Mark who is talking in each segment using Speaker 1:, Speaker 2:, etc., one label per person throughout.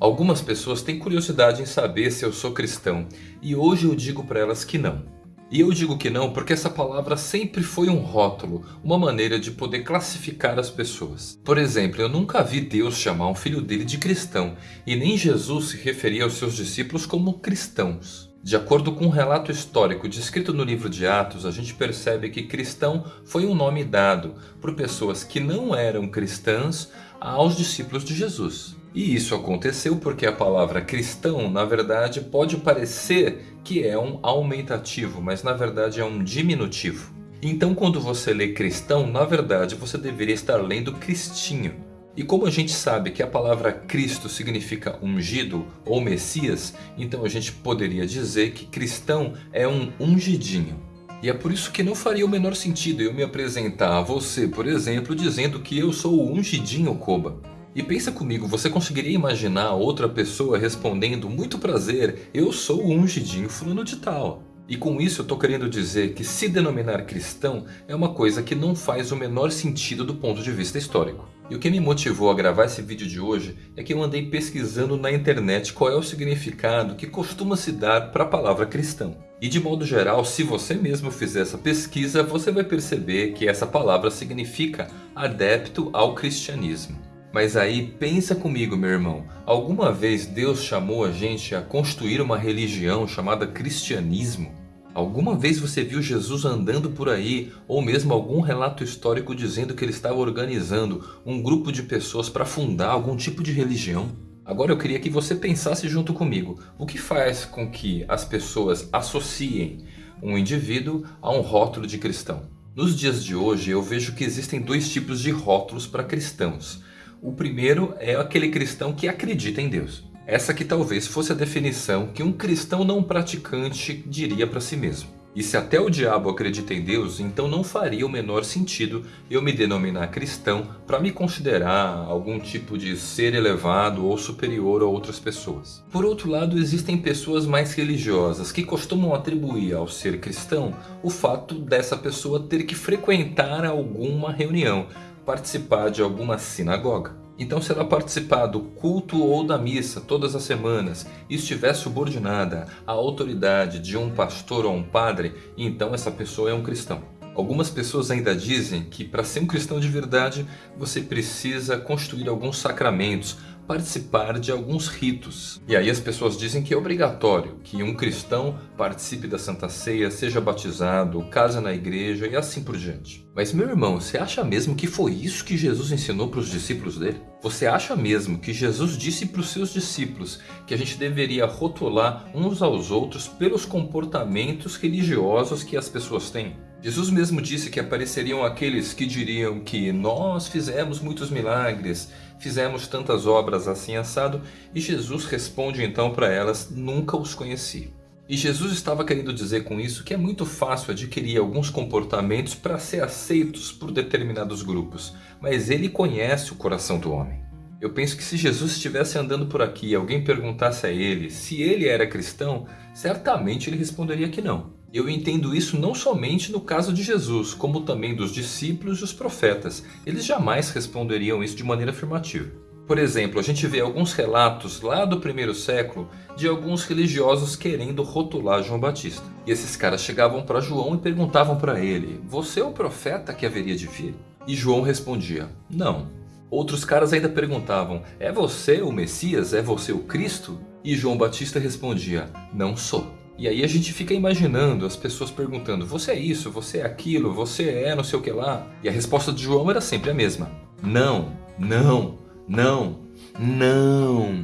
Speaker 1: Algumas pessoas têm curiosidade em saber se eu sou cristão e hoje eu digo para elas que não. E eu digo que não porque essa palavra sempre foi um rótulo, uma maneira de poder classificar as pessoas. Por exemplo, eu nunca vi Deus chamar um filho dele de cristão e nem Jesus se referia aos seus discípulos como cristãos. De acordo com um relato histórico descrito no livro de Atos, a gente percebe que cristão foi um nome dado por pessoas que não eram cristãs aos discípulos de Jesus. E isso aconteceu porque a palavra cristão, na verdade, pode parecer que é um aumentativo, mas na verdade é um diminutivo. Então quando você lê cristão, na verdade você deveria estar lendo cristinho. E como a gente sabe que a palavra Cristo significa ungido ou Messias, então a gente poderia dizer que cristão é um ungidinho. E é por isso que não faria o menor sentido eu me apresentar a você, por exemplo, dizendo que eu sou o ungidinho Koba. E pensa comigo, você conseguiria imaginar outra pessoa respondendo muito prazer, eu sou o ungidinho fulano de tal. E com isso eu estou querendo dizer que se denominar cristão é uma coisa que não faz o menor sentido do ponto de vista histórico. E o que me motivou a gravar esse vídeo de hoje é que eu andei pesquisando na internet qual é o significado que costuma se dar para a palavra cristão. E de modo geral, se você mesmo fizer essa pesquisa, você vai perceber que essa palavra significa adepto ao cristianismo. Mas aí pensa comigo meu irmão, alguma vez Deus chamou a gente a construir uma religião chamada cristianismo? Alguma vez você viu Jesus andando por aí ou mesmo algum relato histórico dizendo que ele estava organizando um grupo de pessoas para fundar algum tipo de religião? Agora eu queria que você pensasse junto comigo, o que faz com que as pessoas associem um indivíduo a um rótulo de cristão? Nos dias de hoje eu vejo que existem dois tipos de rótulos para cristãos. O primeiro é aquele cristão que acredita em Deus. Essa que talvez fosse a definição que um cristão não praticante diria para si mesmo. E se até o diabo acredita em Deus, então não faria o menor sentido eu me denominar cristão para me considerar algum tipo de ser elevado ou superior a outras pessoas. Por outro lado, existem pessoas mais religiosas que costumam atribuir ao ser cristão o fato dessa pessoa ter que frequentar alguma reunião, participar de alguma sinagoga. Então se ela participar do culto ou da missa todas as semanas e estiver subordinada à autoridade de um pastor ou um padre, então essa pessoa é um cristão. Algumas pessoas ainda dizem que para ser um cristão de verdade você precisa construir alguns sacramentos, participar de alguns ritos. E aí as pessoas dizem que é obrigatório que um cristão participe da Santa Ceia, seja batizado, case na igreja e assim por diante. Mas meu irmão, você acha mesmo que foi isso que Jesus ensinou para os discípulos dele? Você acha mesmo que Jesus disse para os seus discípulos que a gente deveria rotular uns aos outros pelos comportamentos religiosos que as pessoas têm? Jesus mesmo disse que apareceriam aqueles que diriam que nós fizemos muitos milagres, fizemos tantas obras assim assado, e Jesus responde então para elas, nunca os conheci. E Jesus estava querendo dizer com isso que é muito fácil adquirir alguns comportamentos para ser aceitos por determinados grupos, mas ele conhece o coração do homem. Eu penso que se Jesus estivesse andando por aqui e alguém perguntasse a ele se ele era cristão, certamente ele responderia que não. Eu entendo isso não somente no caso de Jesus, como também dos discípulos e os profetas. Eles jamais responderiam isso de maneira afirmativa. Por exemplo, a gente vê alguns relatos lá do primeiro século de alguns religiosos querendo rotular João Batista. E esses caras chegavam para João e perguntavam para ele, você é o profeta que haveria de vir? E João respondia, não. Outros caras ainda perguntavam, é você o Messias? É você o Cristo? E João Batista respondia, não sou. E aí a gente fica imaginando as pessoas perguntando, você é isso, você é aquilo, você é não sei o que lá. E a resposta de João era sempre a mesma. Não, não, não, não.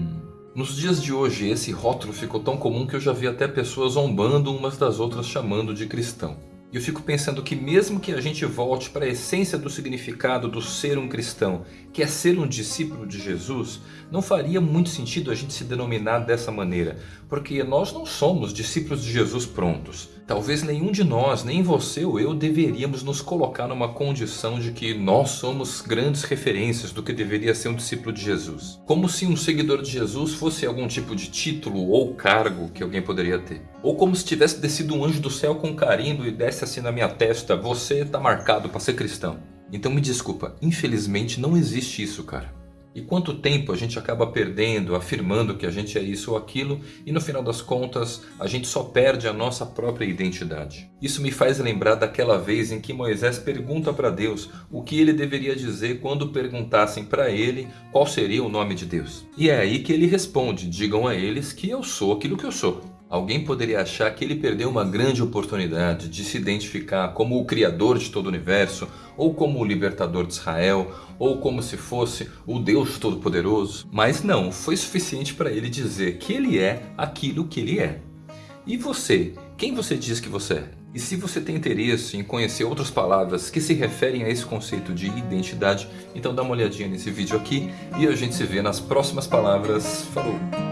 Speaker 1: Nos dias de hoje esse rótulo ficou tão comum que eu já vi até pessoas zombando umas das outras chamando de cristão. E eu fico pensando que mesmo que a gente volte para a essência do significado do ser um cristão, que é ser um discípulo de Jesus, não faria muito sentido a gente se denominar dessa maneira, porque nós não somos discípulos de Jesus prontos. Talvez nenhum de nós, nem você ou eu, deveríamos nos colocar numa condição de que nós somos grandes referências do que deveria ser um discípulo de Jesus. Como se um seguidor de Jesus fosse algum tipo de título ou cargo que alguém poderia ter. Ou como se tivesse descido um anjo do céu com carinho e desse assim na minha testa, você está marcado para ser cristão. Então me desculpa, infelizmente não existe isso, cara. E quanto tempo a gente acaba perdendo, afirmando que a gente é isso ou aquilo e no final das contas a gente só perde a nossa própria identidade. Isso me faz lembrar daquela vez em que Moisés pergunta para Deus o que ele deveria dizer quando perguntassem para ele qual seria o nome de Deus. E é aí que ele responde, digam a eles que eu sou aquilo que eu sou. Alguém poderia achar que ele perdeu uma grande oportunidade de se identificar como o Criador de todo o Universo, ou como o Libertador de Israel, ou como se fosse o Deus Todo-Poderoso. Mas não, foi suficiente para ele dizer que ele é aquilo que ele é. E você? Quem você diz que você é? E se você tem interesse em conhecer outras palavras que se referem a esse conceito de identidade, então dá uma olhadinha nesse vídeo aqui e a gente se vê nas próximas palavras. Falou!